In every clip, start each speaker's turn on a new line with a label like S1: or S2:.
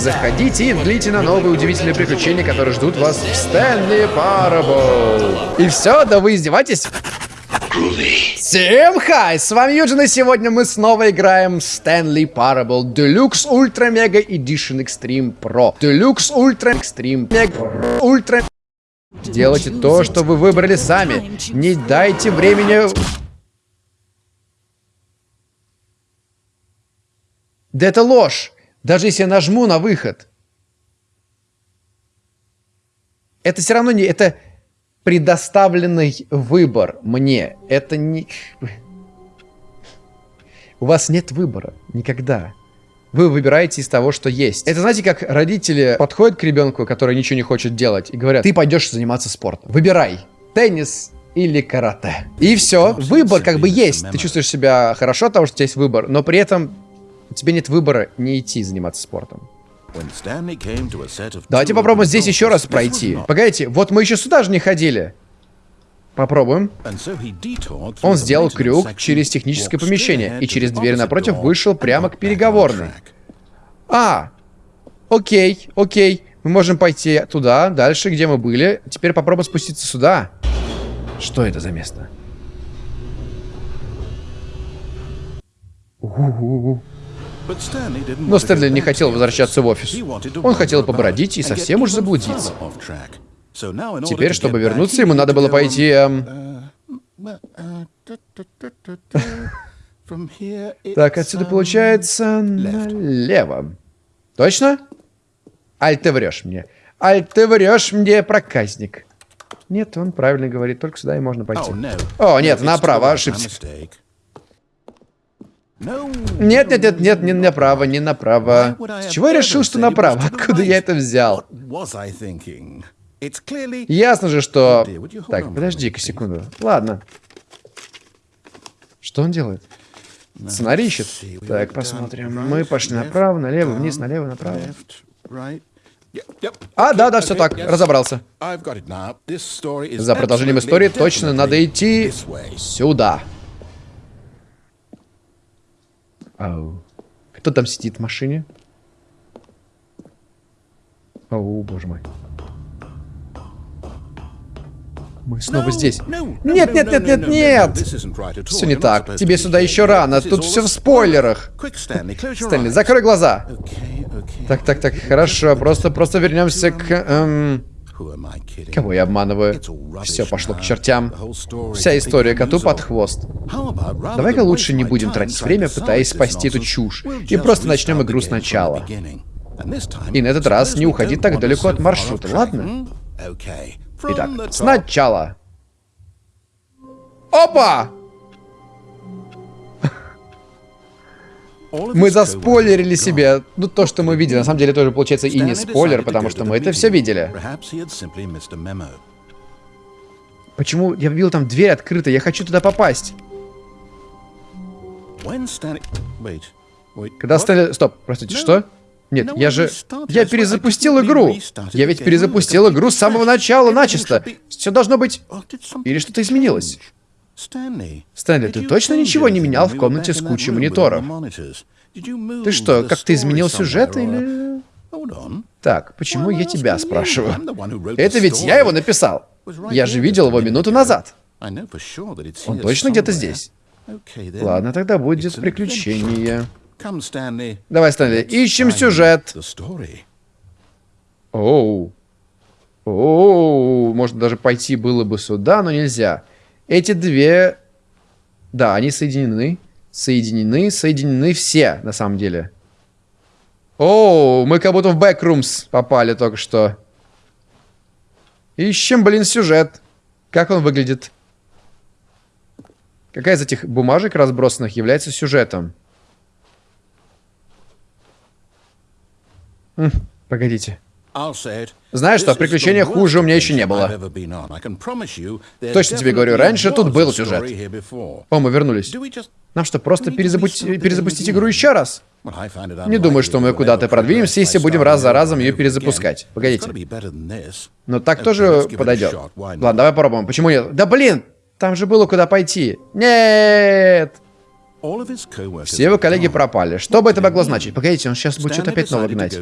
S1: заходите и длите на новые удивительные приключения, которые ждут вас в Стэнли Парабл. И все, да вы издеваетесь? Всем хай! С вами Юджин, и сегодня мы снова играем Stanley Parable Deluxe Ultra Mega Edition Extreme Pro. Deluxe Ultra Extreme Mega Ultra... Делайте то, что вы выбрали сами. Не дайте времени... Да это ложь! Даже если я нажму на выход. Это все равно не... Это предоставленный выбор мне. Это не... У вас нет выбора. Никогда. Вы выбираете из того, что есть. Это знаете, как родители подходят к ребенку, который ничего не хочет делать, и говорят, ты пойдешь заниматься спортом. Выбирай. Теннис или карате. И все. Выбор как бы есть. Ты чувствуешь себя хорошо от того, что у тебя есть выбор, но при этом у тебя нет выбора не идти заниматься спортом. Давайте попробуем здесь еще раз пройти. Погодите, вот мы еще сюда же не ходили. Попробуем. Он сделал крюк через техническое помещение и через дверь напротив вышел прямо к переговорной. А, окей, окей. Мы можем пойти туда, дальше, где мы были. Теперь попробуем спуститься сюда. Что это за место? У -у -у. Но Стэнли не хотел возвращаться в офис. Он хотел побродить и совсем уж заблудиться. Теперь, чтобы вернуться, ему надо было пойти... Эм... Так, отсюда получается налево. Точно? Аль, ты врешь мне. Аль, ты врешь мне, проказник. Нет, он правильно говорит, только сюда и можно пойти. О, нет, направо, ошибся. Нет, нет, нет, нет, не направо, не направо. С чего я решил, что направо? Откуда я это взял? Ясно же, что... Так, подожди-ка секунду. Ладно. Что он делает? Сценарий ищет? Так, посмотрим. Мы пошли направо, налево, вниз, налево, направо. А, да, да, все так, разобрался. За продолжением истории точно надо идти сюда. Ау. Кто там сидит в машине? Ау, боже мой. Мы снова здесь. Нет, нет, нет, нет, нет! Все не так. Тебе сюда еще рано. Тут все в спойлерах. Стэнли, закрой глаза. Так, так, так, хорошо. Просто, просто вернемся к... Эм... Кого я обманываю? Все пошло к чертям. Вся история коту под хвост. Давай-ка лучше не будем тратить время, пытаясь спасти эту чушь, и просто начнем игру сначала. И на этот раз не уходи так далеко от маршрута, ладно? Итак, сначала. Опа! Мы заспойлерили себе, ну, то, что мы видели. На самом деле, тоже получается и не спойлер, потому что мы это все видели. Почему? Я видел там дверь открыта, я хочу туда попасть. Когда Стэнли... Стоп, простите, что? Нет, я же... Я перезапустил игру. Я ведь перезапустил игру с самого начала начисто. Все должно быть... Или что-то изменилось? Стэнли, ты точно ничего не менял в комнате с кучей мониторов? Ты что, как-то изменил сюжет или... Так, почему я тебя спрашиваю? Это ведь я его написал. Я же видел его минуту назад. Он точно где-то здесь? Ладно, тогда будет приключение. Давай, Стэнли, ищем сюжет. Оу. Оу, может даже пойти было бы сюда, но нельзя. Эти две... Да, они соединены. Соединены, соединены все, на самом деле. Оу, мы как будто в Backrooms попали только что. Ищем, блин, сюжет. Как он выглядит? Какая из этих бумажек разбросанных является сюжетом? Хм, погодите. Знаешь что, приключения хуже у меня еще не было. Точно тебе говорю, раньше тут был сюжет. О, мы вернулись. Нам что, просто перезапустить, перезапустить игру еще раз? Не думаю, что мы куда-то продвинемся, если будем раз за разом ее перезапускать. Погодите. Но так тоже подойдет. Ладно, давай попробуем. Почему нет? Да блин! Там же было куда пойти. Нет! Все его коллеги пропали. Что бы это могло значить? Погодите, он сейчас будет что-то опять новое гнать.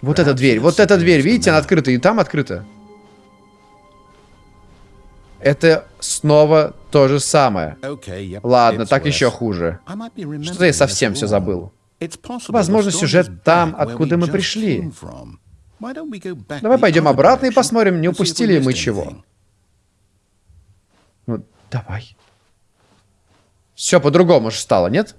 S1: Вот эта дверь, вот эта дверь, видите, она открыта, и там открыта. Это снова то же самое. Ладно, так еще хуже. Что-то я совсем все забыл. Возможно, сюжет там, откуда мы пришли. Давай пойдем обратно и посмотрим, не упустили ли мы чего. Ну, давай. Все по-другому же стало, нет?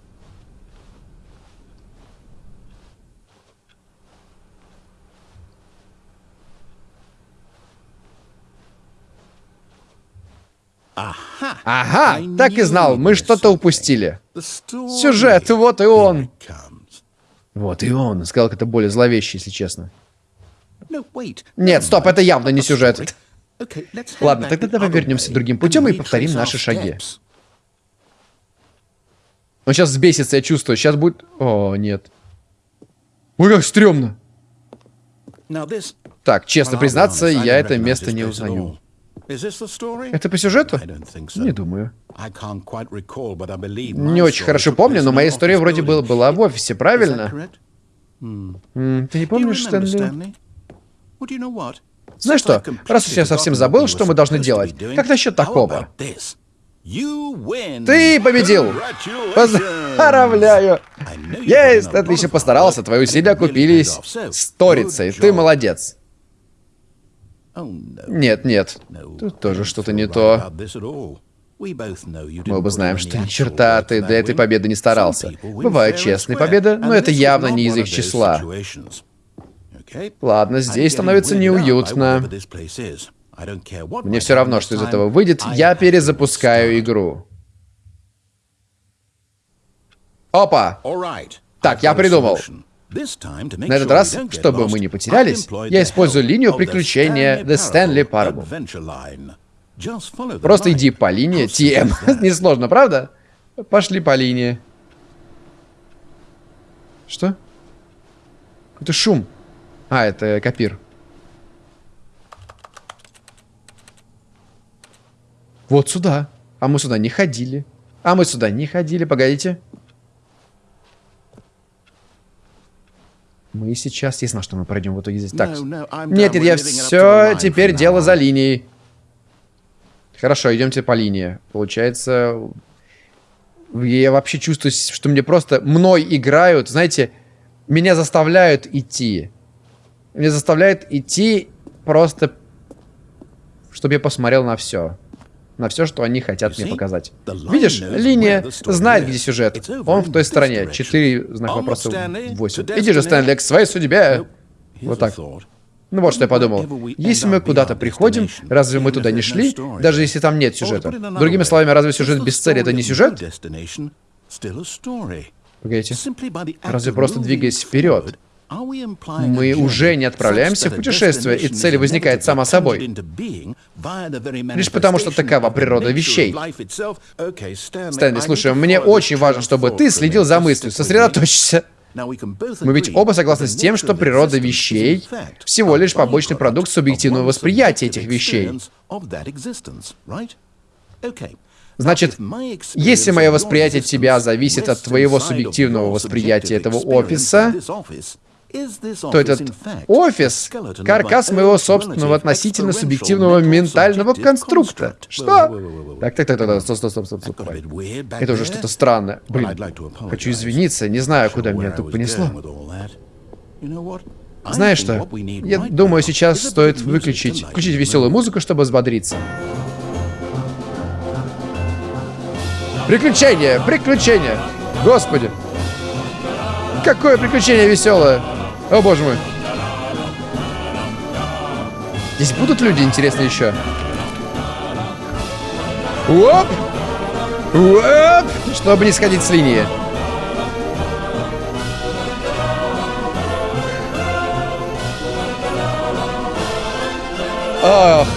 S1: Ага, так и знал, мы что-то упустили. Сюжет, вот и он. Вот и он. Сказал это более зловеще, если честно. Нет, стоп, это явно не сюжет. Ладно, тогда давай вернемся другим путем и повторим наши шаги. Он сейчас взбесится, я чувствую. Сейчас будет... О, нет. Ой, как стрёмно. Так, честно признаться, я это место не узнаю. Это по сюжету? Не думаю. Не очень хорошо помню, но моя история вроде была, была в офисе, правильно? Mm. Ты не помнишь, Стэнли? Знаешь что, раз уж я совсем забыл, что мы должны делать, как насчет такого? Ты победил! Поздравляю! Есть, отлично постарался, твои усилия купились сторицей, ты молодец. Нет, нет, тут тоже что-то не то. Мы оба знаем, что ни черта ты для этой победы не старался. Бывают честные победы, но это явно не из их числа. Ладно, здесь становится неуютно. Мне все равно, что из этого выйдет, я перезапускаю игру. Опа! Так, я придумал. На этот раз, чтобы мы не потерялись, я использую линию приключения The Stanley Parable. Просто иди по линии TM. Несложно, правда? Пошли по линии. Что? Это шум. А, это копир. Вот сюда. А мы сюда не ходили. А мы сюда не ходили. Погодите. Мы сейчас... Я знал, что мы пройдем в итоге здесь. Так. Нет, нет, я все теперь дело за линией. Хорошо, идемте по линии. Получается... Я вообще чувствую, что мне просто... Мной играют, знаете, меня заставляют идти меня заставляет идти просто, чтобы я посмотрел на все. На все, что они хотят мне показать. Видишь, линия знает, где сюжет. Он в той стороне. Четыре знак вопроса, восемь. Иди же, Стэнли, к своей судьбе. Вот так. Ну вот что я подумал. Если мы куда-то приходим, разве мы туда не шли? Даже если там нет сюжета. Другими словами, разве сюжет без цели это не сюжет? Погодите. Разве просто двигаясь вперед, мы уже не отправляемся в путешествие, и цель возникает сама собой. Лишь потому, что такова природа вещей. Стэнли, слушай, мне очень важно, чтобы ты следил за мыслью, сосредоточься. Мы ведь оба согласны с тем, что природа вещей всего лишь побочный продукт субъективного восприятия этих вещей. Значит, если мое восприятие тебя зависит от твоего субъективного восприятия этого офиса, то этот офис — каркас моего собственного относительно субъективного ментального конструкта. Что? Так, так, так, так, стоп, стоп, стоп, стоп, стоп. Это уже что-то странное. Блин, хочу извиниться, не знаю, куда меня тут понесло. Знаешь что? Я думаю, сейчас стоит выключить, включить веселую музыку, чтобы взбодриться. Приключения! Приключения! Господи! Какое приключение веселое! О, боже мой. Здесь будут люди, интересно, еще? Оп! Оп! Чтобы не сходить с линии. Ох.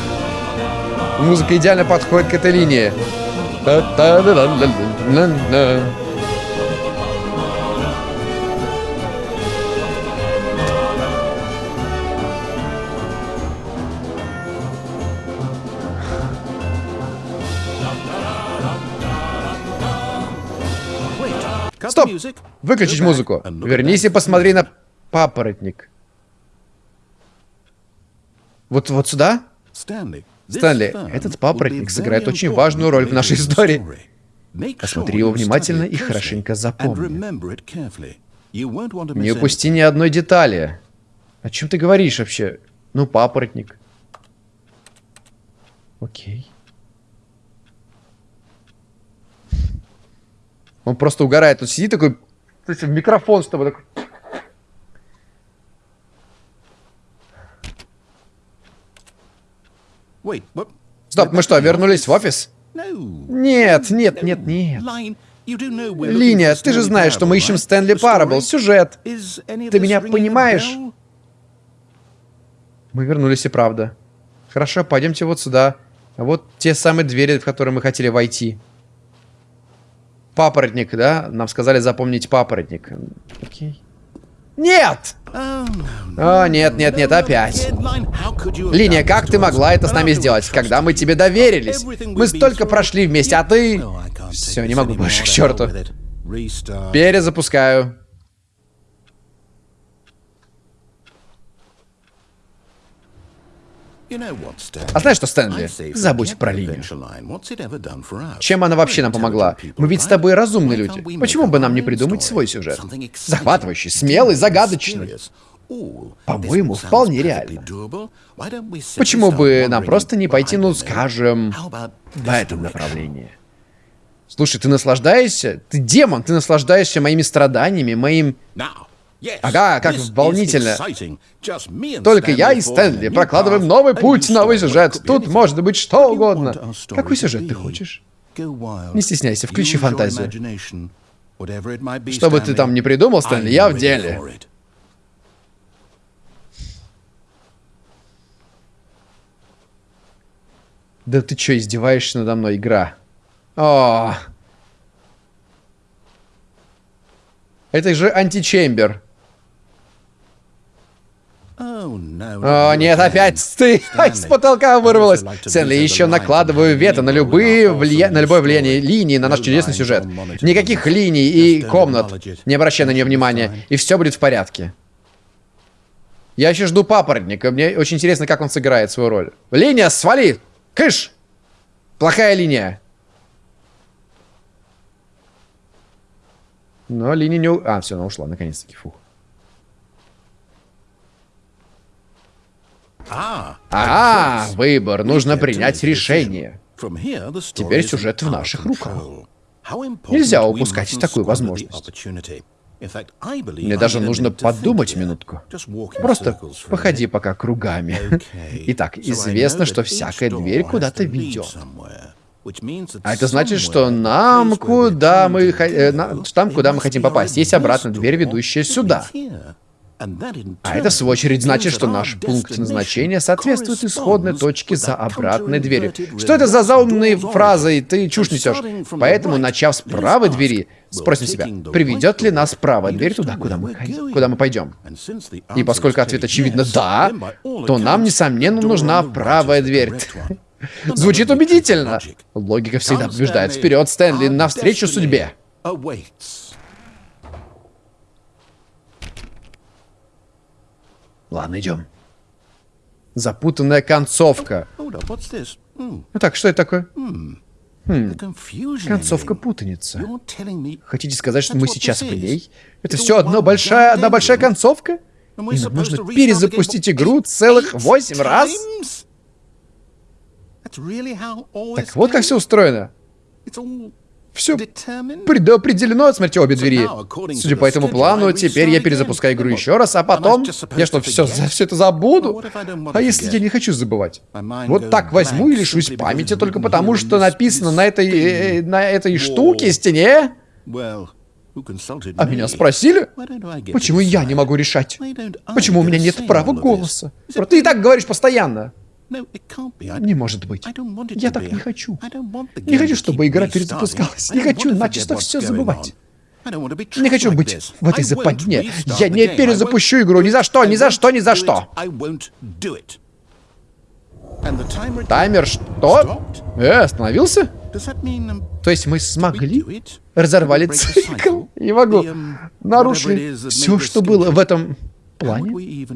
S1: Музыка идеально подходит к этой линии. Стоп! Выключить музыку. Вернись и посмотри на папоротник. Вот, вот сюда? Стэнли, этот папоротник сыграет очень важную роль в нашей истории. Посмотри его внимательно и хорошенько запомни. Не упусти ни одной детали. О чем ты говоришь вообще? Ну, папоротник. Окей. Он просто угорает. Тут сидит такой, в микрофон с тобой такой. Стоп, мы что, вернулись в офис? Нет, нет, нет, нет. Линия, ты же знаешь, что мы ищем Стэнли Парабл, сюжет. Ты меня понимаешь? Мы вернулись и правда. Хорошо, пойдемте вот сюда. Вот те самые двери, в которые мы хотели войти. Папоротник, да? Нам сказали запомнить папоротник. Окей. Нет! О, нет, нет, нет, опять. Линия, как ты могла это с нами сделать, когда мы тебе доверились? Мы столько прошли вместе, а ты... Все, не могу больше, к черту. Перезапускаю. А знаешь что, Стэнли? Забудь про линию. Чем она вообще нам помогла? Мы ведь с тобой разумные люди. Почему бы нам не придумать свой сюжет? Захватывающий, смелый, загадочный. По-моему, вполне реально. Почему бы нам просто не пойти, ну, скажем, в этом направлении? Слушай, ты наслаждаешься? Ты демон, ты наслаждаешься моими страданиями, моим... Ага, как волнительно. Только я и Стэнли прокладываем новый путь, новый сюжет. Тут может быть что угодно. Какой сюжет ты хочешь? Не стесняйся, включи фантазию. Что бы ты там не придумал, Стэнли, я в деле. Да ты что, издеваешься надо мной, игра? О, Это же античембер. О, нет, опять ты с потолка вырвалась. Стэнли, еще накладываю вето на любые влия... на любое влияние линии на наш чудесный сюжет. Никаких линий и комнат. Не обращай на нее внимания, и все будет в порядке. Я еще жду папоротника. Мне очень интересно, как он сыграет свою роль. Линия, свали! Кыш! Плохая линия. Но линия не... А, все, она ушла, наконец-таки. Фух. А, выбор. Нужно принять решение. Теперь сюжет в наших руках. Нельзя упускать такую возможность. Мне даже нужно подумать минутку. Просто походи пока кругами. Итак, известно, что всякая дверь куда-то ведет. А это значит, что нам куда мы... Э, там, куда мы хотим попасть, есть обратная дверь, ведущая сюда. А это, в свою очередь, значит, что наш пункт назначения соответствует исходной точке за обратной дверью. Что это за заумные фразы? Ты чушь несешь. Поэтому, начав с правой двери, спросим себя, приведет ли нас правая дверь туда, куда мы, куда мы пойдем? И поскольку ответ очевидно «да», то нам, несомненно, нужна правая дверь. Звучит убедительно. Логика всегда побеждает. Вперед, Стэнли, навстречу судьбе. Ладно, идем. Запутанная концовка. Ну так, что это такое? Хм, концовка путаница. Хотите сказать, что мы сейчас в ней? Это все одна большая, одна большая концовка? И нам нужно перезапустить игру целых восемь раз? Так вот как все устроено. Все предопределено от смерти обе двери. Судя по этому плану, теперь я перезапускаю игру еще раз, а потом... Я что, все, за все это забуду? А если я не хочу забывать? Вот так возьму и лишусь памяти только потому, что написано на этой... Э, на этой штуке, стене? А меня спросили? Почему я не могу решать? Почему у меня нет права голоса? Ты и так говоришь постоянно. Не может быть. Я так не хочу. Не хочу, чтобы игра перезапускалась. Не хочу начисто все забывать. Не хочу быть в этой западне. Я не перезапущу игру. Ни за что, ни за что, ни за что. Таймер что? Э, остановился? То есть мы смогли? Разорвали цикл? Не могу. Нарушили все, что было в этом плане.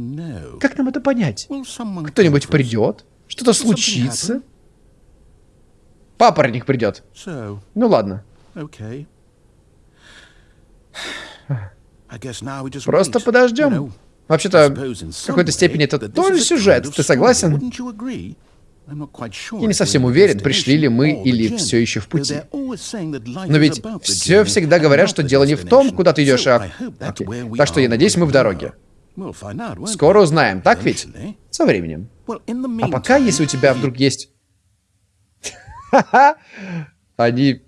S1: Как нам это понять? Кто-нибудь придет? Что-то случится? Папоротник придет. Ну ладно. Просто подождем. Вообще-то, в какой-то степени это тоже сюжет. Ты согласен? Я не совсем уверен, пришли ли мы или все еще в пути. Но ведь все всегда говорят, что дело не в том, куда ты идешь, а... Окей. Так что я надеюсь, мы в дороге. Скоро узнаем, так ведь? Со временем. А пока, если у тебя вдруг есть... Они...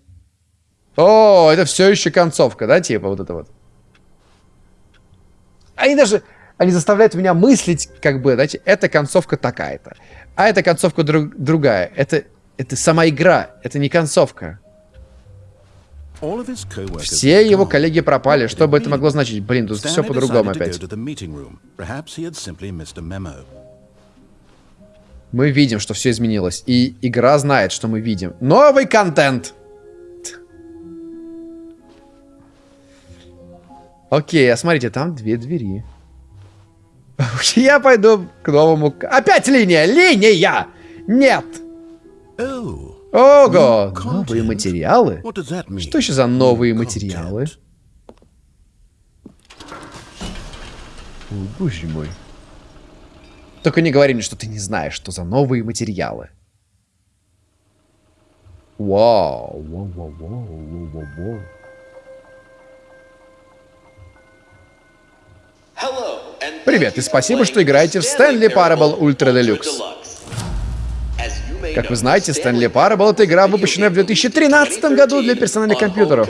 S1: О, это все еще концовка, да, типа вот это вот. Они даже... Они заставляют меня мыслить, как бы, знаете, эта концовка такая-то. А эта концовка друг, другая. Это, это сама игра, это не концовка. Все его коллеги пропали. Что бы это могло значить? Блин, тут все по-другому опять. Мы видим, что все изменилось. И игра знает, что мы видим. Новый контент! Окей, а смотрите, там две двери. Я пойду к новому... Опять линия! Линия! Нет! Ого! Новые материалы? Что еще за новые материалы? О, боже мой. Только не говори мне, что ты не знаешь, что за новые материалы. Вау, вау, вау, вау, вау, вау, вау. Привет и спасибо, что играете в Stanley Parable Ultra Deluxe. Как вы знаете, Stanley Parable — это игра, выпущенная в 2013 году для персональных компьютеров.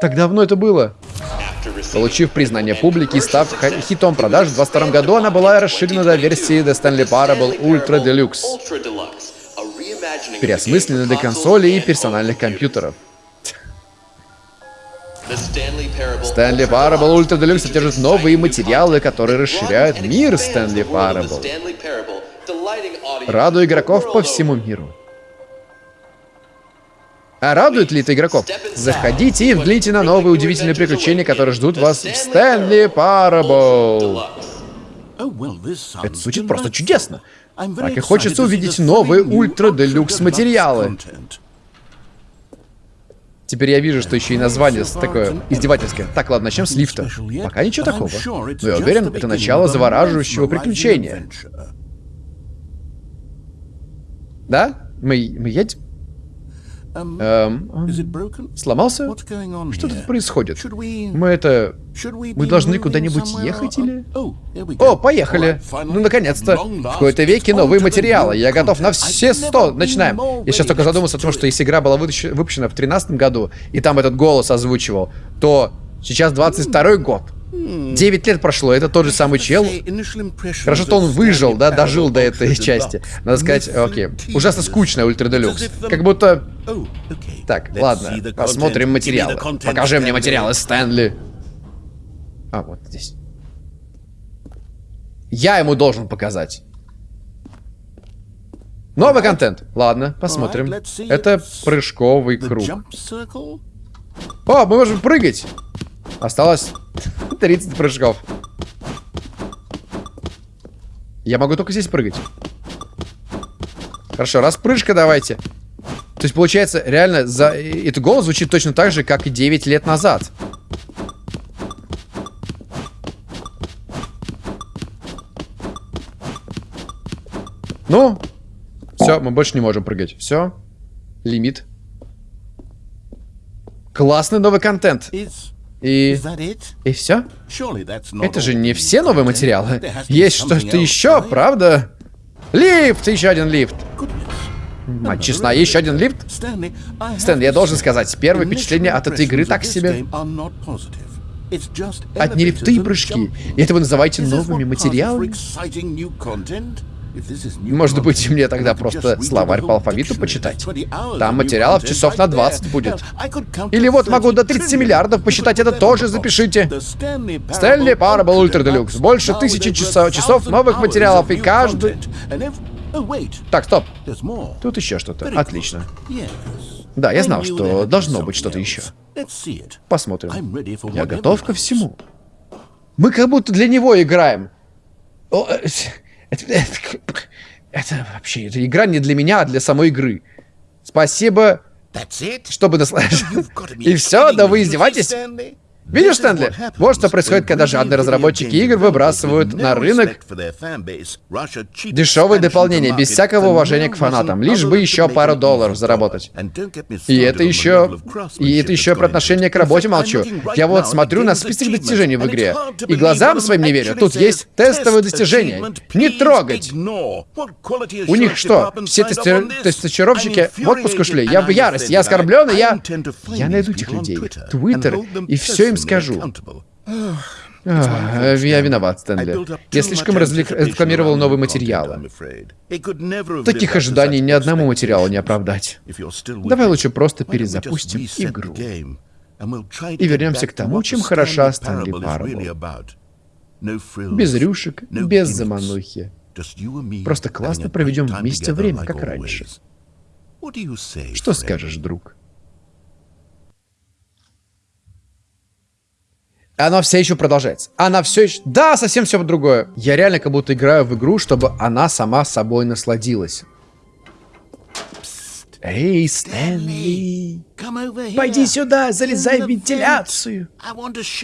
S1: Так давно это было. Получив признание публики и став хитом продаж, в 2022 году она была расширена до версии The Stanley Parable Ultra Deluxe, переосмысленной для консолей и персональных компьютеров. Стэнли Parable Ultra Deluxe содержит новые материалы, которые расширяют мир Стэнли Parable, радуя игроков по всему миру. А радует ли это игроков? Заходите и вглядите на новые удивительные приключения, которые ждут вас в Стэнли Parable. Это звучит просто чудесно. Так и хочется увидеть новые ультра-делюкс материалы. Теперь я вижу, что еще и название такое издевательское. Так, ладно, начнем с лифта. Пока ничего такого. Но я уверен, это начало завораживающего приключения. Да? Мы, мы едем? Um, эм, сломался? Что тут происходит? Мы это... Мы должны куда-нибудь ехать или... Oh, О, поехали! Ну, наконец-то! В какой-то веке новые материалы. Я готов на все сто. Начинаем. Я сейчас только задумался о том, что если игра была выпущена в 2013 году, и там этот голос озвучивал, то сейчас 22 год. 9 лет прошло, это тот же самый чел. Хорошо, что он выжил, да, дожил до этой части. Надо сказать, окей. Ужасно скучная Ультра Делюкс. Как будто... Так, ладно, посмотрим материалы. Покажи мне материалы, Стэнли. А, вот здесь. Я ему должен показать. Новый контент. Ладно, посмотрим. Это прыжковый круг. О, мы можем прыгать. Осталось 30 прыжков. Я могу только здесь прыгать. Хорошо, распрыжка давайте. То есть, получается, реально, за... этот голос звучит точно так же, как и 9 лет назад. Ну, все, мы больше не можем прыгать. Все, лимит. Классный новый контент. И... И все? Это же не все новые материалы. Есть что-то еще, правда? Лифт! Еще один лифт. Мать честна, еще один лифт? Стэн, я должен сказать, первое впечатление от этой игры так себе. Одни лифты и прыжки. И это вы называете новыми материалами? Может быть, мне тогда просто словарь по алфавиту почитать? Там материалов часов на 20 будет. Или вот могу до 30 миллиардов посчитать, это тоже запишите. Стэнли Parable Ультра Делюкс. Больше тысячи часов, часов новых материалов, и каждый... Так, стоп. Тут еще что-то. Отлично. Да, я знал, что должно быть что-то еще. Посмотрим. Я готов ко всему. Мы как будто для него играем. Это, это, это вообще, это игра не для меня, а для самой игры. Спасибо, чтобы наслаждаться. И все, да вы издеваетесь? Видишь, Стэнли? Вот что происходит, когда жадные разработчики игр выбрасывают на рынок дешевые дополнения, без всякого уважения к фанатам, лишь бы еще пару долларов заработать. И это еще... И это еще про отношение к работе молчу. Я вот смотрю на список достижений в игре, и глазам своим не верю. Тут есть тестовые достижения. Не трогать! У них что, все тести... тестировщики в отпуск ушли? Я в ярости, я оскорблен, и я... Я найду этих людей. Твиттер, и все им им скажу. Ах, я виноват, Стэнли. Я слишком развлек... рекламировал новые материалы. Таких ожиданий ни одному материалу не оправдать. Давай лучше просто перезапустим игру. И вернемся к тому, чем хороша Стэнли Парабл. Без рюшек, без заманухи. Просто классно проведем вместе время, как раньше. Что скажешь, друг? Она все еще продолжается. Она все еще... Да, совсем все другое. Я реально как будто играю в игру, чтобы она сама собой насладилась. Эй, Стэнли, пойди сюда, залезай в вентиляцию.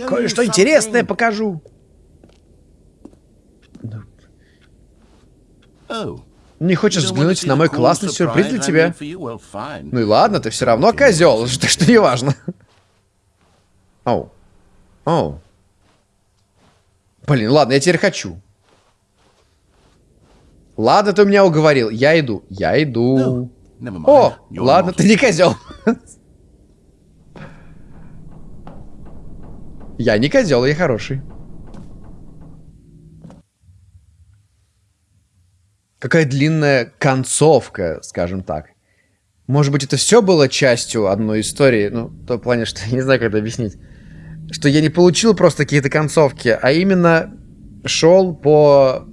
S1: Кое-что интересное покажу. Oh. Не хочешь взглянуть на мой классный сюрприз для тебя? Ну и ладно, ты все равно козел, что, что не важно. Оу. О. Блин, ладно, я теперь хочу. Ладно, ты меня уговорил. Я иду. Я иду. О, ладно, ты не козел. Я не козел, я хороший. Какая длинная концовка, скажем так. Может быть, это все было частью одной истории? Ну, в том плане, что я не знаю, как это объяснить что я не получил просто какие-то концовки, а именно шел по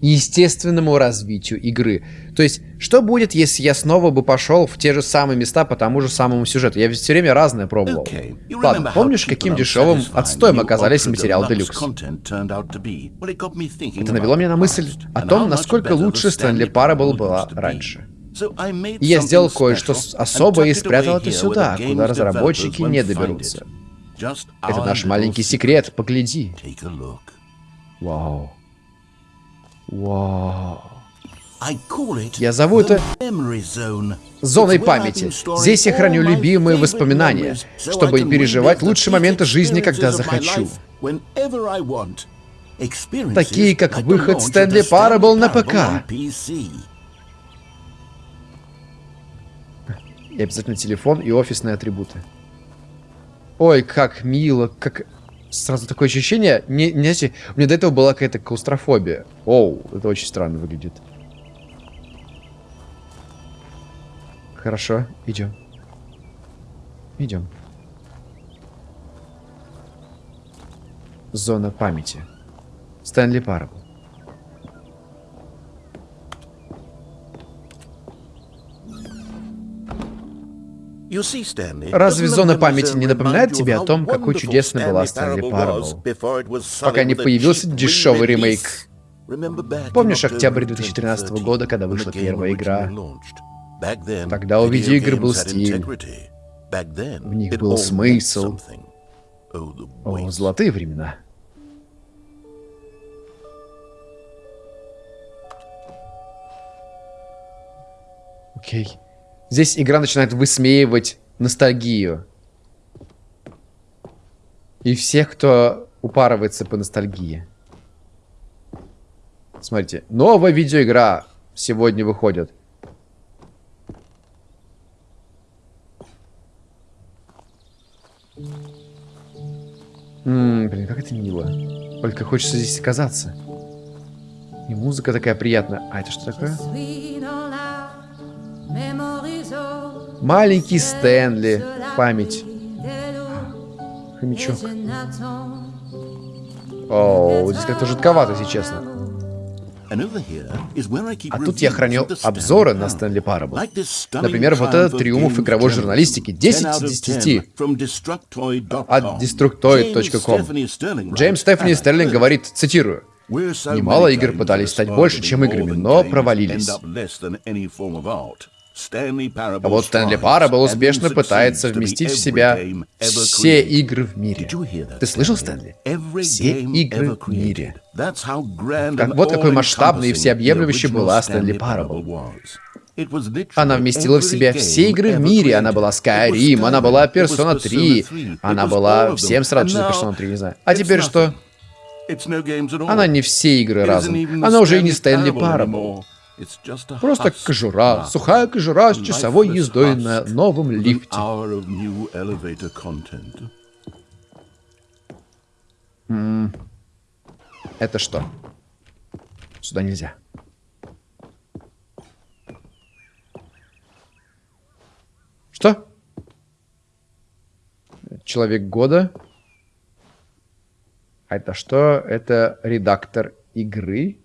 S1: естественному развитию игры. То есть, что будет, если я снова бы пошел в те же самые места по тому же самому сюжету? Я ведь все время разное пробовал. Okay. Ладно, помнишь, каким дешевым отстоем оказались материалы Делюкс? Это навело меня на мысль о том, насколько лучше Стэнли Парабл была раньше. И я сделал кое-что особое и спрятал это сюда, куда разработчики не доберутся. Это наш маленький секрет, погляди. Вау. Вау. Я зову это зоной памяти. Здесь я храню любимые воспоминания, чтобы переживать лучшие моменты жизни, когда захочу. Такие, как выход Стэнли Парабл на ПК. И обязательно телефон и офисные атрибуты. Ой, как мило, как... Сразу такое ощущение... Не, не знаете, у меня до этого была какая-то клаустрофобия. Оу, это очень странно выглядит. Хорошо, идем. Идем. Зона памяти. Стэнли Парабл. Разве зона памяти не напоминает тебе о том, какой чудесной была Стэнли Парабл, пока не появился дешевый ремейк? Помнишь октябрь 2013 года, когда вышла первая игра? Тогда у видеоигр был стиль. В них был смысл. О, золотые времена. Окей. Okay. Здесь игра начинает высмеивать ностальгию. И всех, кто упарывается по ностальгии. Смотрите, новая видеоигра сегодня выходит. Ммм, блин, как это мило. Только хочется здесь оказаться. И музыка такая приятная. А это что такое? Маленький Стэнли. Память. Хомячок. О, здесь как-то жутковато, если честно. А тут я хранил обзоры на Стэнли Парабл. Например, вот этот триумф игровой журналистики 10 из 10 от destructoid.com. Джеймс Стефани Стерлинг говорит, цитирую, Немало игр пытались стать больше, чем играми, но провалились. А вот Стэнли Парабл успешно пытается вместить в себя все игры в мире. Ты слышал, Стэнли? Все игры в мире. Как, вот какой масштабный и всеобъемлющей была Стэнли Парабл. Она вместила в себя все игры в мире. Она была Skyrim, она была Persona 3, она была всем сразу что Persona 3, не знаю. А теперь что? Она не все игры разом. Она уже и не Стэнли Парабл. Просто кожура, сухая кожура с часовой ездой на новом лифте. Это что? Сюда нельзя. Что? Человек года? А это что? Это редактор игры?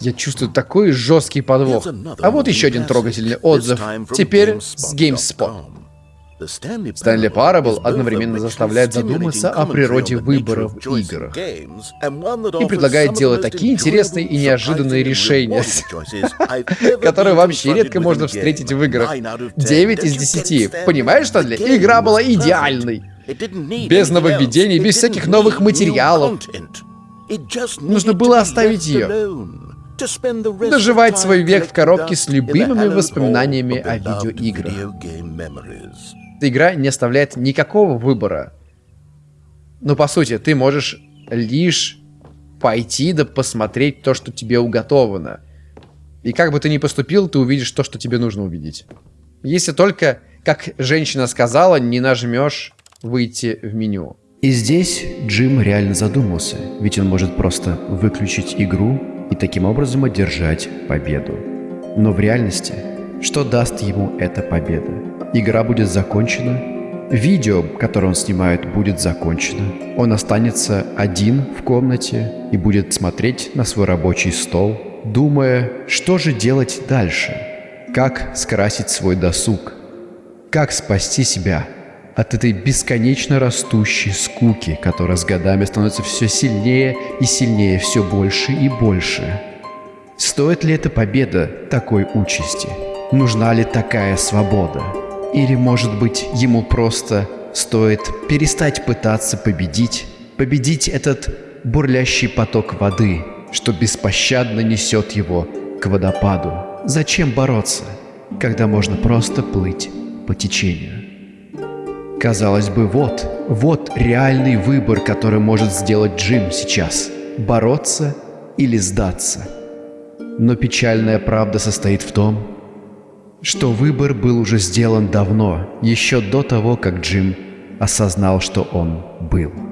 S1: Я чувствую такой жесткий подвох. А вот еще один трогательный отзыв. Теперь с GameSpot. Стэнли Парабл одновременно заставляет задуматься о природе выбора в играх и предлагает делать такие интересные и неожиданные решения, которые вообще редко можно встретить в играх. 9 из 10. Понимаешь, Стэнли? Игра была идеальной. Без нововведений, без всяких новых материалов. Нужно было оставить ее доживать свой век в коробке с любимыми воспоминаниями о видеоиграх. Эта игра не оставляет никакого выбора. Но по сути, ты можешь лишь пойти да посмотреть то, что тебе уготовано. И как бы ты ни поступил, ты увидишь то, что тебе нужно увидеть. Если только, как женщина сказала, не нажмешь выйти в меню. И здесь Джим реально задумался, ведь он может просто выключить игру и таким образом одержать победу. Но в реальности, что даст ему эта победа? Игра будет закончена, видео, которое он снимает, будет закончено. Он останется один в комнате и будет смотреть на свой рабочий стол, думая, что же делать дальше, как скрасить свой досуг, как спасти себя от этой бесконечно растущей скуки, которая с годами становится все сильнее и сильнее, все больше и больше. Стоит ли эта победа такой участи? Нужна ли такая свобода? Или, может быть, ему просто стоит перестать пытаться победить, победить этот бурлящий поток воды, что беспощадно несет его к водопаду? Зачем бороться, когда можно просто плыть по течению? Казалось бы, вот, вот реальный выбор, который может сделать Джим сейчас. Бороться или сдаться. Но печальная правда состоит в том, что выбор был уже сделан давно, еще до того, как Джим осознал, что он был.